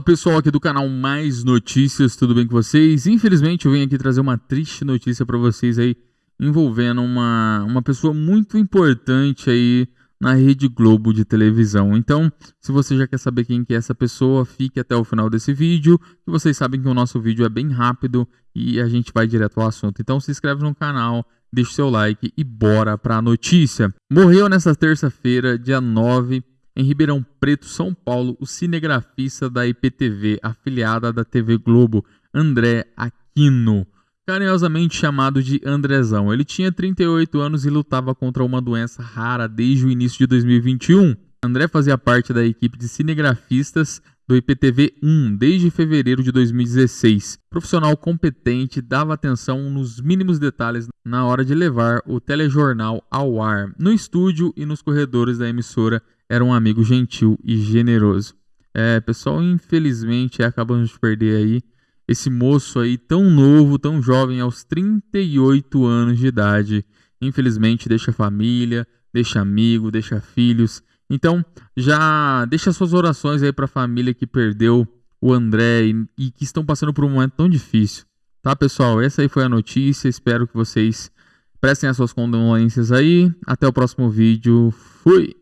Fala pessoal aqui do canal Mais Notícias, tudo bem com vocês? Infelizmente eu venho aqui trazer uma triste notícia para vocês aí envolvendo uma, uma pessoa muito importante aí na Rede Globo de televisão. Então, se você já quer saber quem que é essa pessoa, fique até o final desse vídeo, que vocês sabem que o nosso vídeo é bem rápido e a gente vai direto ao assunto. Então se inscreve no canal, deixa seu like e bora para a notícia. Morreu nesta terça-feira, dia 9 em Ribeirão Preto, São Paulo, o cinegrafista da IPTV, afiliada da TV Globo, André Aquino, carinhosamente chamado de Andrezão. Ele tinha 38 anos e lutava contra uma doença rara desde o início de 2021. André fazia parte da equipe de cinegrafistas do IPTV 1 desde fevereiro de 2016. Profissional competente, dava atenção nos mínimos detalhes na hora de levar o telejornal ao ar, no estúdio e nos corredores da emissora era um amigo gentil e generoso. É, pessoal, infelizmente acabamos de perder aí esse moço aí tão novo, tão jovem, aos 38 anos de idade. Infelizmente deixa família, deixa amigo, deixa filhos. Então, já deixa suas orações aí para a família que perdeu o André e, e que estão passando por um momento tão difícil. Tá, pessoal? Essa aí foi a notícia. Espero que vocês prestem as suas condolências aí. Até o próximo vídeo. Fui!